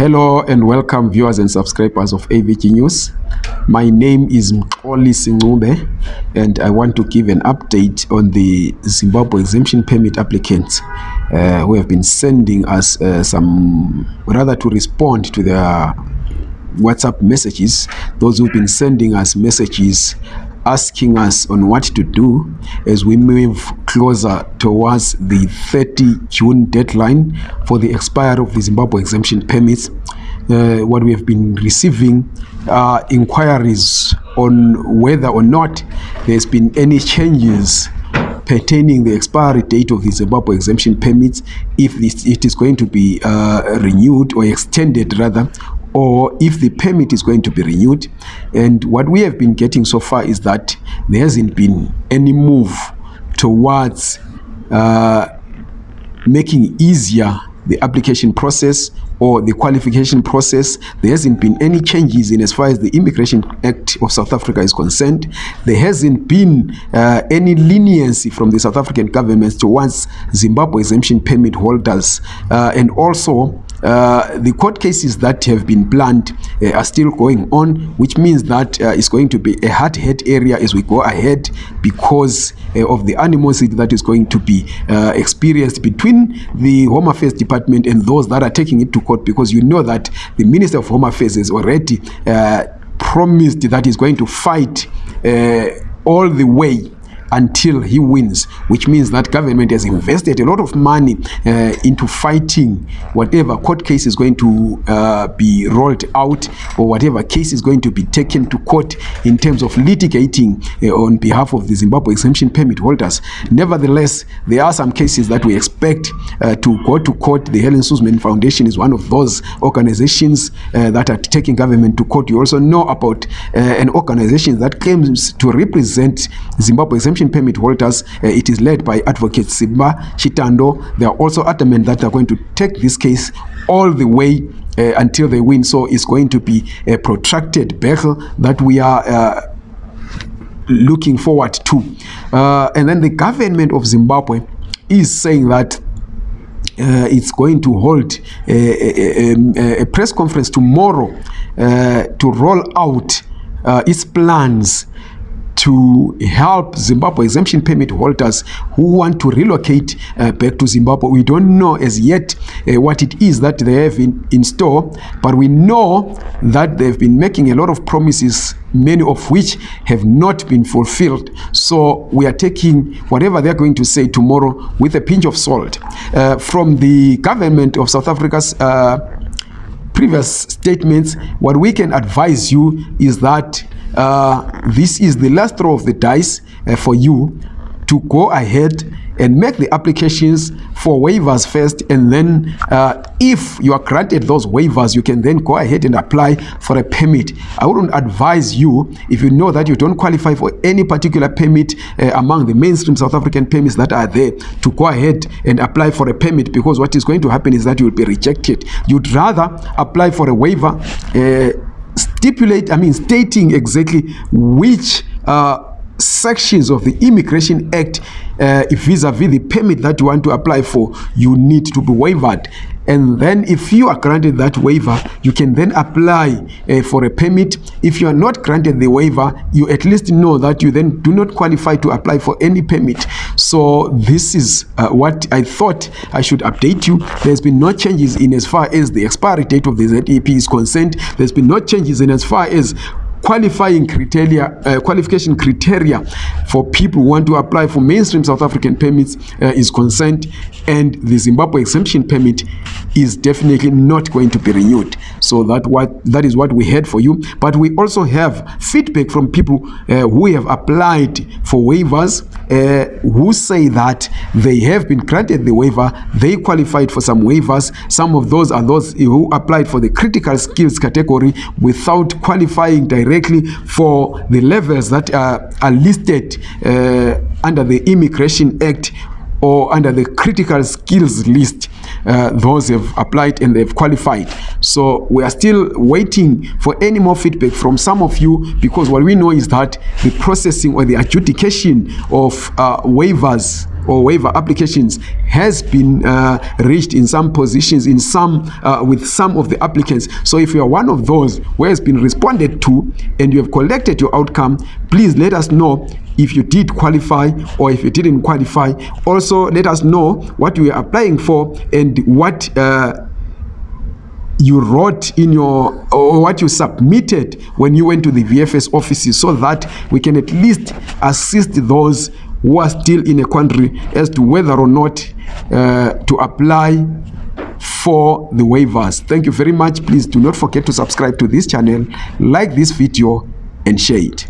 Hello and welcome viewers and subscribers of AVG News. My name is Mkoli Singube and I want to give an update on the Zimbabwe exemption permit applicants uh, who have been sending us uh, some, rather to respond to their WhatsApp messages, those who've been sending us messages asking us on what to do as we move closer towards the 30 June deadline for the expiry of the Zimbabwe exemption permits. Uh, what we have been receiving are inquiries on whether or not there's been any changes pertaining the expiry date of the Zimbabwe exemption permits, if it is going to be uh, renewed or extended rather, or if the permit is going to be renewed. And what we have been getting so far is that there hasn't been any move towards uh, making easier the application process or the qualification process. There hasn't been any changes in as far as the Immigration Act of South Africa is concerned. There hasn't been uh, any leniency from the South African government towards Zimbabwe exemption permit holders. Uh, and also, uh, the court cases that have been planned uh, are still going on, which means that uh, it's going to be a hard hit area as we go ahead because uh, of the animosity that is going to be uh, experienced between the Home Affairs Department and those that are taking it to court because you know that the Minister of Home Affairs has already uh, promised that he's going to fight uh, all the way until he wins, which means that government has invested a lot of money uh, into fighting whatever court case is going to uh, be rolled out or whatever case is going to be taken to court in terms of litigating uh, on behalf of the Zimbabwe exemption permit holders. Nevertheless, there are some cases that we expect uh, to go to court. The Helen Suzman Foundation is one of those organizations uh, that are taking government to court. You also know about uh, an organization that claims to represent Zimbabwe exemption permit holders. Uh, it is led by Advocate Simba Chitando. They are also adamant that they're going to take this case all the way uh, until they win. So it's going to be a protracted battle that we are uh, looking forward to. Uh, and then the government of Zimbabwe is saying that uh, it's going to hold a, a, a, a press conference tomorrow uh, to roll out uh, its plans to help Zimbabwe exemption permit holders who want to relocate uh, back to Zimbabwe. We don't know as yet uh, what it is that they have in, in store, but we know that they've been making a lot of promises many of which have not been fulfilled. So we are taking whatever they're going to say tomorrow with a pinch of salt. Uh, from the government of South Africa's uh, previous statements, what we can advise you is that uh, this is the last throw of the dice uh, for you to go ahead and make the applications for waivers first and then uh, if you are granted those waivers you can then go ahead and apply for a permit. I wouldn't advise you if you know that you don't qualify for any particular permit uh, among the mainstream south african permits that are there to go ahead and apply for a permit because what is going to happen is that you will be rejected. You'd rather apply for a waiver uh, stipulate i mean stating exactly which uh, sections of the immigration act uh, vis-a-vis -vis the permit that you want to apply for you need to be waived and then if you are granted that waiver you can then apply uh, for a permit. If you are not granted the waiver you at least know that you then do not qualify to apply for any permit. So this is uh, what i thought i should update you. There's been no changes in as far as the expiry date of the zep is concerned. There's been no changes in as far as qualifying criteria uh, qualification criteria for people who want to apply for mainstream south african permits uh, is concerned and the zimbabwe exemption permit is definitely not going to be renewed. So that what that is what we had for you. But we also have feedback from people uh, who have applied for waivers uh, who say that they have been granted the waiver they qualified for some waivers. Some of those are those who applied for the critical skills category without qualifying directly directly for the levels that are, are listed uh, under the Immigration Act or under the critical skills list uh, those have applied and they've qualified. So we are still waiting for any more feedback from some of you because what we know is that the processing or the adjudication of uh, waivers or waiver applications has been uh, reached in some positions in some uh, with some of the applicants. So if you are one of those who has been responded to and you have collected your outcome please let us know if you did qualify or if you didn't qualify. Also let us know what you are applying for and what uh, you wrote in your or what you submitted when you went to the VFS offices so that we can at least assist those who are still in a country as to whether or not uh, to apply for the waivers. Thank you very much. Please do not forget to subscribe to this channel, like this video and share it.